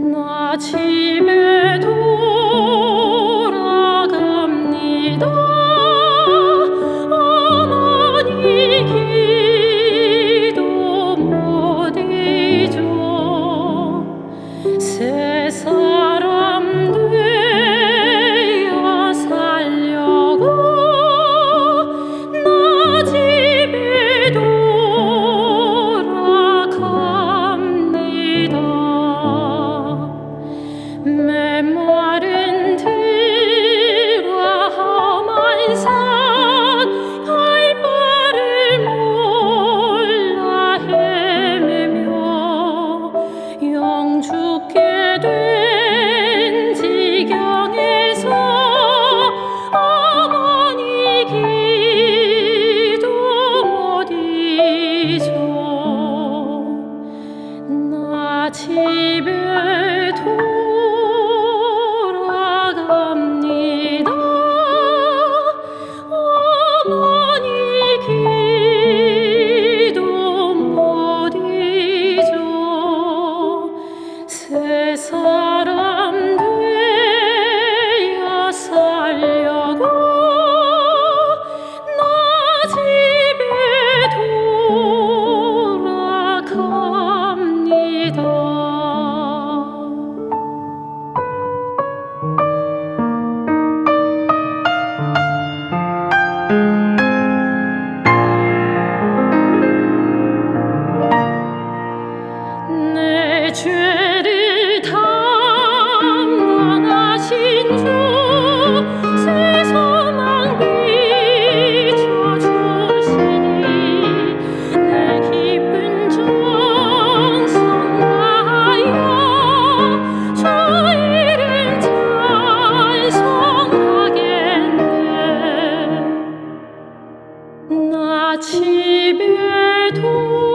나 집에 돌아갑니다. 사람 되어 살려고 나 집에 돌아갑니다. 집에 돌